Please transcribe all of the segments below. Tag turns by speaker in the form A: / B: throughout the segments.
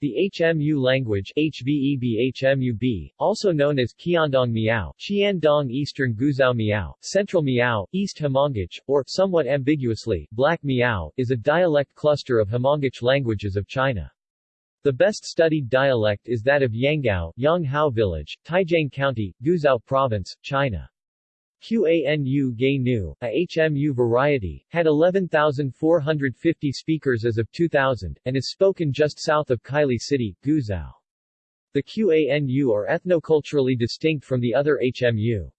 A: The HMU language HVEB also known as Qiandong Miao, Qiandong Eastern Guizhou Miao, Central Miao, East Hmongic, or, somewhat ambiguously, Black Miao, is a dialect cluster of Hmongic languages of China. The best studied dialect is that of Yanggao, Yanghao Village, Taijiang County, Guizhou Province, China. Qanu Gay Nu, a HMU variety, had 11,450 speakers as of 2000, and is spoken just south of Kaili City, Guizhou. The Qanu are ethnoculturally distinct from the other HMU.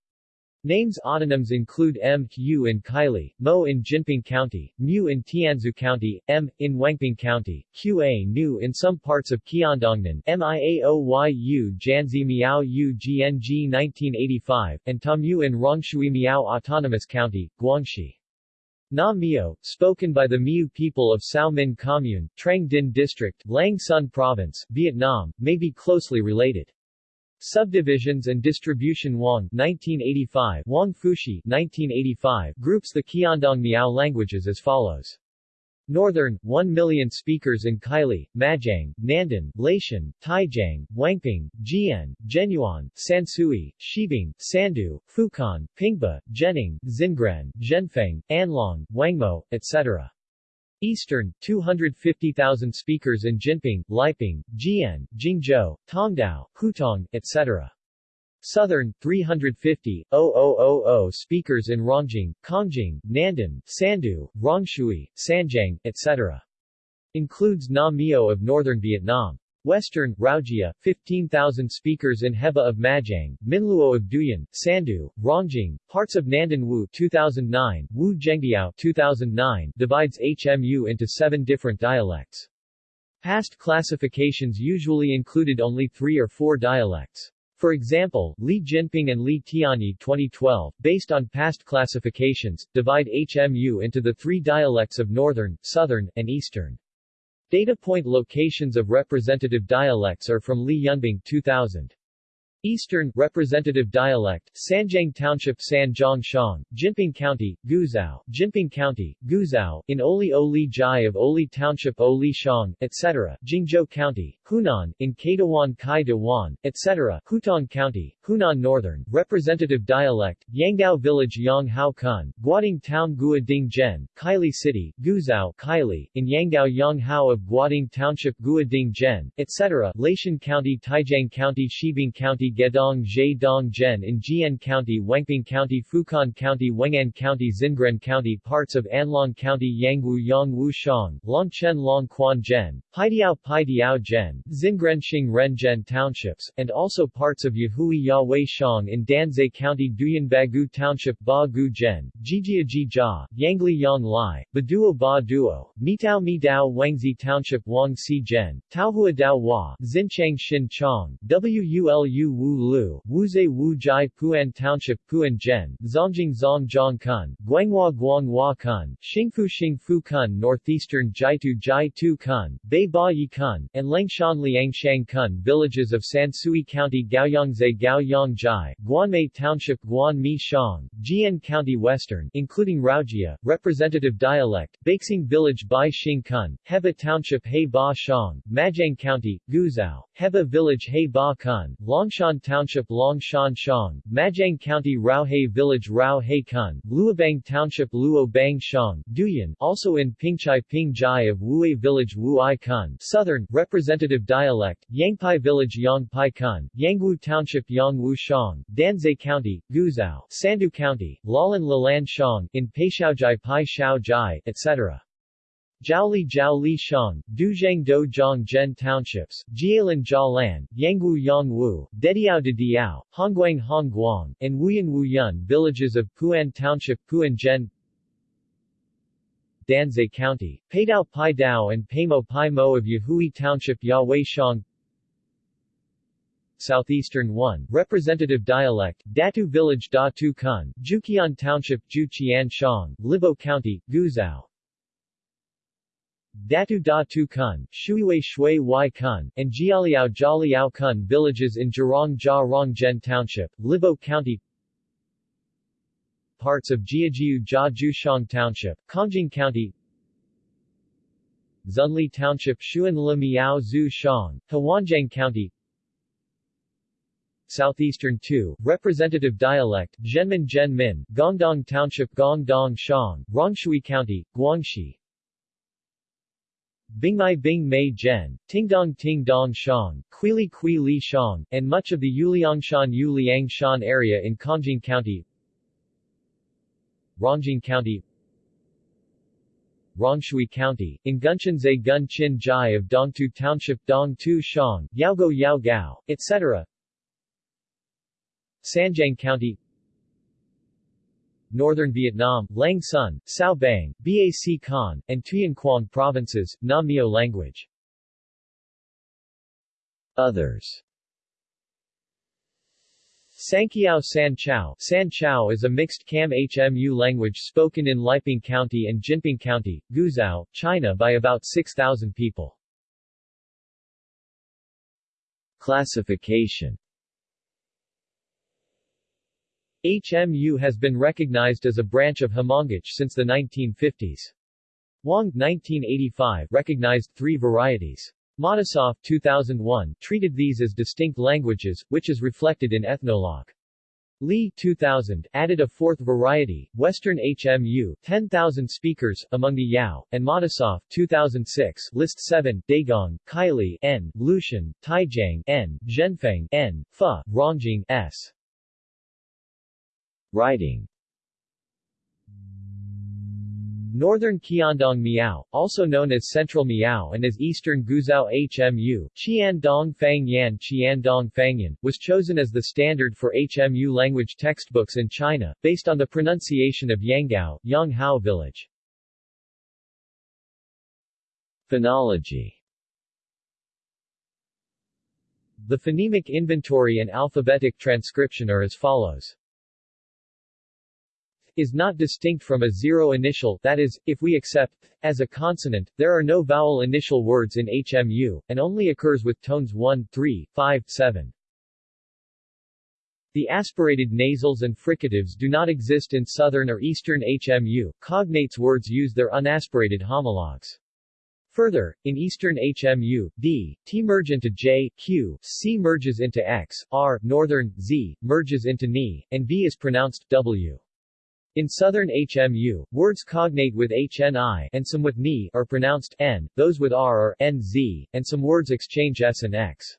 A: Names autonyms include M, Yu in Kaili, Mo in Jinping County, Mu in Tianzhu County, M, in Wangping County, Qa Nu in some parts of Qiandongnan, Miaoyu Janzi Miao Yu GNG 1985, and Tamu in Rongshui Miao Autonomous County, Guangxi. Na Mio, spoken by the Miu people of Sao Minh Commune, Trang Dinh District, Lang Son Province, Vietnam, may be closely related. Subdivisions and Distribution Wang 1985 Wang Fushi 1985 groups the Qiandong Miao languages as follows. Northern, 1 million speakers in Kaili, Majiang, Nandan, Laishan, Taijiang, Wangping, Jian, Zhenyuan, Sansui, Shibing, Sandu, Fukan, Pingba, Zhening, Xingren, Zhenfeng, Anlong, Wangmo, etc. Eastern, 250,000 speakers in Jinping, Liping, Jian, Jingzhou, Tongdao, Huitong, etc. Southern, 350,000 speakers in Rongjing, Kongjing, Nandan, Sandu, Rongshui, Sanjiang, etc. Includes Na Mio of northern Vietnam. Western, Raujia, 15,000 speakers in Heba of Majiang, Minluo of Duyun, Sandu, Rongjing, parts of Nandan Wu 2009, Wu Zhengdiao 2009 divides HMU into seven different dialects. Past classifications usually included only three or four dialects. For example, Li Jinping and Li Tianyi 2012, based on past classifications, divide HMU into the three dialects of Northern, Southern, and Eastern. Data point locations of representative dialects are from Li Yunbing 2000. Eastern Representative Dialect, Sanjiang Township Sanjiang Shang, Jinping County, Guizhou, Jinping County, Guizhou, in Oli Oli Jai of Oli Township Oli Shang, etc., Jingzhou County, Hunan, in Kaidawan Kai Dewan, etc., Huitong County, Hunan Northern, Representative Dialect, Yanggao Village Yang Hao Kun, Guading Town Gua Ding Zhen, Kaili City, Guizhou, Kaili, in Yanggao Yang Hao of Guading Township Gua Ding Zhen, etc., Laishan County Taijiang County Shibing County Gedong Dong Zhen in Jian County Wangping County Fukan County Wengan County Xingren County parts of Anlong County Yangwu Yangwu Shang, Longchen Long Quan Zhen, Paidiao Paidiao Zhen, Xingren Xing Ren Zhen townships, and also parts of Yahui Yahweh Shang in Danzhai County Duyun Bagu Township Ba Gu Zhen, Jijia Jia, Yangli Yang Lai, Baduo Ba Duo, Mitao Mi Dao Wangzi Township Wang Si Zhen, Taohua Dao Hua, Xinchang Xin Chong, Wulu Wu Lu, Wuzhe Wu Jai Puan Township Puan Zhen, Zongjing Zong Zhong Kun, Guanghua Guanghua Kun, Xingfu Xingfu Kun Northeastern Jitu Jitu Kun, Bei Ba Yi Kun, and Lengshan Liangshang Kun villages of Sansui County Gaoyangze Gaoyang Jai, Guanmei Township Guan Mi Shang, Jian County Western, including Raujia, representative dialect, Beixing Village Bai Xing Kun, Heba Township He Ba Shang, Majiang County, Guizhou, Heba Village He Ba Kun, Longshan Township Longshan Shang, Majiang County Rao Raohe Village Rao He Kun, Luobang Township Luo Bang Shang, Duyun, also in Pingchai Ping Jai of Wuai Village Wu Ai Kun, Southern, representative dialect, Yangpai Village Yang Pai Kun, Yangwu Township Yang Wu Shang, Danzhai County, Guizhou, Sandu County, Lalan Lalan Shang, in Peishaojai Pai Jai, etc. Jiaoli Jiaoli Shang, Duzhang Do Zhang Zhen Townships, Jialan Jialan, Yangwu Yangwu, Dediao de Diao, Hongguang Hongguang, and Wuyan Wuyun villages of Puan Township Puan Zhen Danzhai County, Paidao Pai Dao and Paimo Pai Mo of Yahui Township Yahweh Shang Southeastern 1, Representative Dialect, Datu Village Da Tu Kun, Juqian Township Ju Qian Shang, Libo County, Guizhou Datu Da Tu Kun, Shuiwei Shui Wai Kun, and Jialiao Jialiao Kun villages in Jurong Jia Rongzhen Township, Libo County. Parts of Jiajiu Jia Jushang Township, Kongjing County. Zunli Township Xuanli Miao Zhu Shang, Huanzhang County. Southeastern 2, Representative Dialect, Zhenmin Zhenmin, Gongdong Township Gongdong Shang, Rongshui County, Guangxi Bingmai Bing Mei Zhen, Tingdong Ting Dong Shang, Quili Kui Li Shang, and much of the Yuliangshan Yuliangshan area in Kongjing County. Rongjing County. Rongshui County, in Gunshanzai Gun Chin Jai of Dongtu Township Dongtu Shang, Yaogo Yao Gao, etc. Sanjiang County Northern Vietnam, Lang Son, Cao Bang, Bac Kan, and Tuyen Quang provinces, Nam Mio language. Others Sankiao San Chao San Chao is a mixed Kam-HMU language spoken in Liping County and Jinping County, Guizhou, China by about 6,000 people. Classification HMU has been recognized as a branch of Hmongic since the 1950s. Wang 1985 recognized three varieties. Matisoff 2001 treated these as distinct languages, which is reflected in Ethnologue. Li 2000 added a fourth variety, Western HMU, 10,000 speakers, among the Yao, and Matisoff 2006 list 7, Daegong, Kaili N, Lucian, Taijiang N, Zhenfeng N, Fa, Rongjing S. Writing Northern Qiandong Miao, also known as Central Miao and as Eastern Guizhou HMU, Qiandong Fangyan Qiandong Fangyan, was chosen as the standard for HMU language textbooks in China, based on the pronunciation of Yanggao, Yanghao village. Phonology. The phonemic inventory and alphabetic transcription are as follows is not distinct from a zero initial that is, if we accept as a consonant, there are no vowel initial words in HMU, and only occurs with tones 1, 3, 5, 7. The aspirated nasals and fricatives do not exist in southern or eastern HMU, cognates words use their unaspirated homologs. Further, in Eastern HMU, D, T merge into J, Q, C merges into X, R, Northern, Z, merges into Ni, and V is pronounced W. In southern HMU, words cognate with HNI and some with NI are pronounced N, those with R are NZ, and some words exchange S and X.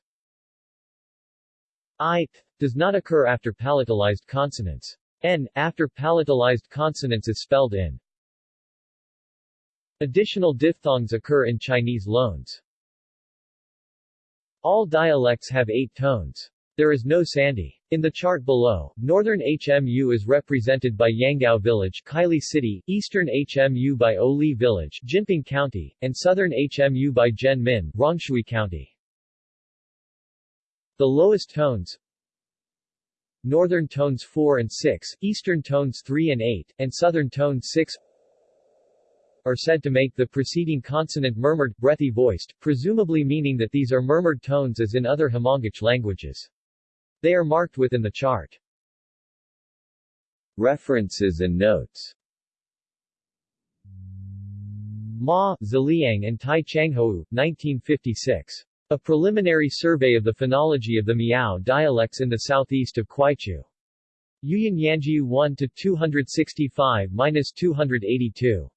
A: I does not occur after palatalized consonants. N after palatalized consonants is spelled in. Additional diphthongs occur in Chinese loans. All dialects have eight tones. There is no sandhi. In the chart below, Northern HMU is represented by Yanggao Village, Kaili City, Eastern HMU by Oli Village, Jinping County, and Southern HMU by Zhenmin, Rongshui County. The lowest tones Northern tones 4 and 6, Eastern tones 3 and 8, and Southern tones 6 are said to make the preceding consonant murmured, breathy voiced, presumably meaning that these are murmured tones as in other Hmongic languages. They are marked within the chart. References and notes Ma, Ziliang and Tai Changhou, 1956. A preliminary survey of the phonology of the Miao dialects in the southeast of Kwaichu. Yuyan Yanjiu 1 to 265-282.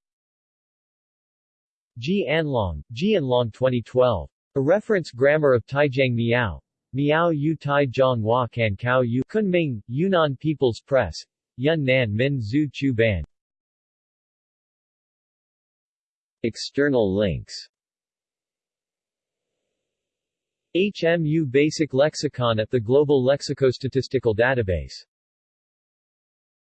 A: Ji Anlong, Ji Anlong 2012. A reference grammar of Taijiang Miao. Miao Yu Tai Zhang Hua Kan Kao Yu Kunming, Yunnan People's Press. Yunnan Min Zhu Chu Ban. External links. HMU Basic Lexicon at the Global Lexicostatistical Database